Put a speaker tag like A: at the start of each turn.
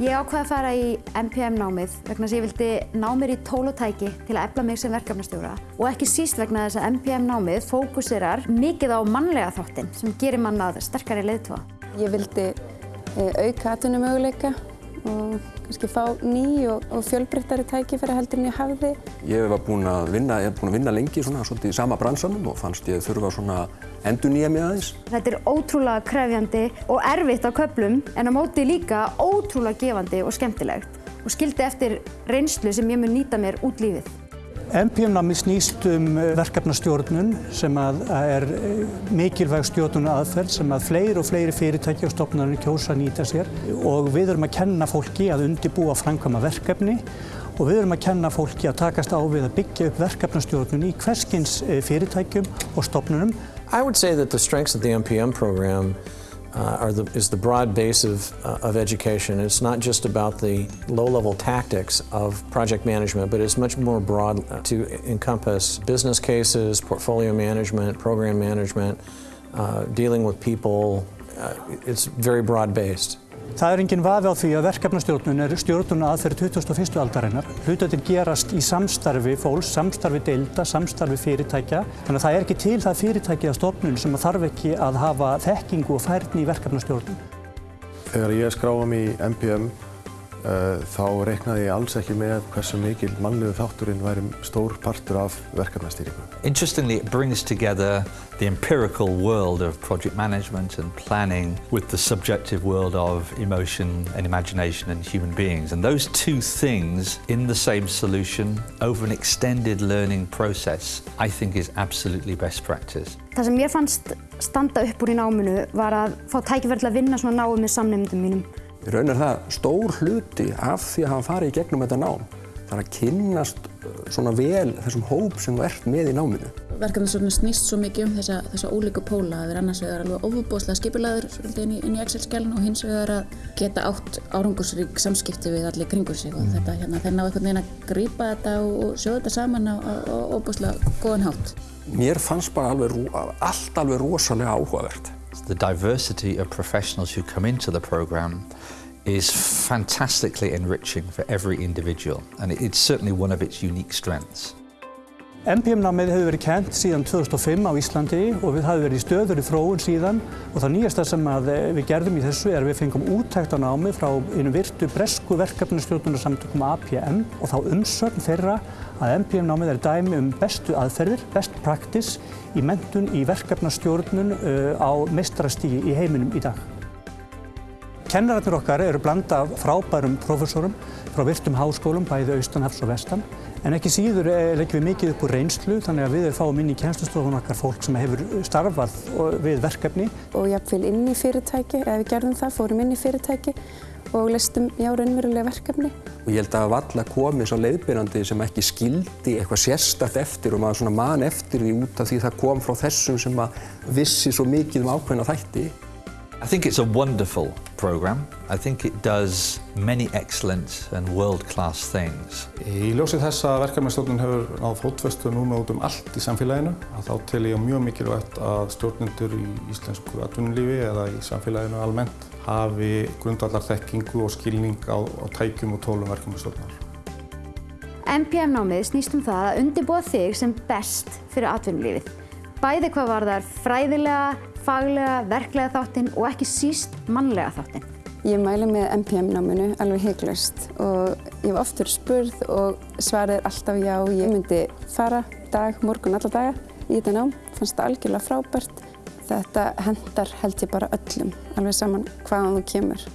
A: Ég ákvaði að fara í MPM námið vegna þess að ég vildi ná mér í tól og tæki til að efla mig sem verkefnastjóra og ekki síst vegna þess að MPM námið fókusirar mikið á mannlega þáttinn sem gerir mann að sterkari leiðtóa.
B: Ég vildi eh, auka atvinnumöguleika og kannski fá ný og, og fjölbreyttari tækifæri heldur en ég hafði.
C: Ég var búinn að vinna, ég hef búinn að vinna lengi svona, svolítið í sama bransanum og fannst ég þurfa svona endur nýja mig aðeins.
A: Þetta er ótrúlega krefjandi og erfitt á köplum en á móti líka ótrúlega gefandi og skemmtilegt og skildi eftir reynslu sem ég mun nýta mér út lífið.
D: MPM-námi snýst um verkefnastjórnun sem er mikilvæg stjórnun aðferð sem að fleiri og fleiri fyrirtæki og stofnarnir kjósa að nýta sér og við erum að kenna fólki að undibúa framkvæma verkefni og við erum að kenna fólki að takast á við að byggja upp verkefnastjórnun í hverskins fyrirtækjum og stofnunum.
E: Uh, the, is the broad base of, uh, of education. It's not just about the low-level tactics of project management, but it's much more broad to encompass business cases, portfolio management, program management, uh, dealing with people. it's very broad-based.
D: Það er enginn vafi á því að verkefnastjórnun er stjórnun aðferð 21. aldarinnar. Hlutatinn gerast í samstarfi fólks, samstarfi deilda, samstarfi fyrirtækja. Þannig að það er ekki til það fyrirtæki að stofnun sem þarf ekki að hafa þekkingu og færni í verkefnastjórnun.
F: Þegar ég skráði mig í MPM þá reiknaði ég alls ekki með hversu mikil mannlegu þátturinn væri stór partur af verkefnastýringu.
G: Interestingly, it brings together the empirical world of project management and planning with the subjective world of emotion and imagination and human beings. And those two things in the same solution over an extended learning process, I think is absolutely best practice.
A: Það sem mér fannst standa upp úr í náminu var að fá tækifæri til að vinna svona náum með samnefndum mínum.
C: Í raun er það stór hluti af því að hafa farið í gegnum þetta nám. Það er að kynnast svona vel þessum hóp sem þú ert með í náminu.
H: Verkefnastjórnum snýst svo mikið um þessa, þessa ólíku póla að vera annars vegar alveg ofubóðslega skipilaður inn í, í Excel-skjálun og hins vegar að geta átt árangursrík samskipti við allir kringur sig og þetta hérna þeir ná einhvern veginn að grípa þetta og sjóða þetta saman á ofubóðslega góðan hátt.
C: Mér fannst bara alveg, allt alveg rosalega áhugavert.
G: The diversity of professionals who come into the program is fantastically enriching for every individual and it's certainly one of its unique strengths.
D: MPM-námið hefur verið kent síðan 2005 á Íslandi og við hafum verið í stöður í þróun síðan og það nýjasta sem við gerðum í þessu er að við fengum úttækt á námi frá einu virtu bresku verkefnastjórnunarsamtökum APM og þá umsögn þeirra að MPM-námið er dæmi um bestu aðferðir, best practice í mentun í verkefnastjórnun á mestrastígi í heiminum í dag. Kennararnir okkar eru blanda frábærum professorum frá virtum háskólum, bæði austanhafs og vestan En ekki síður leggjum við mikið upp úr reynslu þannig að við fáum inn í kjænslustofun okkar fólk sem hefur starfað við verkefni.
B: Og jafnvel inn í fyrirtæki, eða við gerðum það, fórum inn í fyrirtæki og listum já raunverulega verkefni.
C: Og ég held að valla komið svo leiðbyrjandi sem ekki skildi eitthvað sérstætt eftir og maður svona man eftir því út af því það kom frá þessum sem að vissi svo mikið um ákveðna þætti.
G: I think it's a wonderful program. I think it does many excellent and world-class things.
F: Í ljósið þess að verkefnastjórnun hefur náð fótvestu núna út um allt í samfélaginu að þá tel ég mjög mikilvægt að stjórnendur í íslensku atvinnulífi eða í samfélaginu almennt hafi grundallar þekkingu og skilning á, á tækjum og tólum verkefnastjórnar.
A: MPM-námið snýst um það að undirbúa þig sem best fyrir atvinnulífið. Bæði hvað var þar fræðilega, faglega, verklega þáttinn og ekki síst mannlega þáttinn.
B: Ég mæli með MPM-náminu alveg heiklust og ég hef oft verið spurð og svarið er alltaf já. Ég myndi fara dag, morgun, alla daga í þetta nám. Fannst þetta algjörlega frábært. Þetta hendar held ég bara öllum, alveg saman hvaðan þú kemur.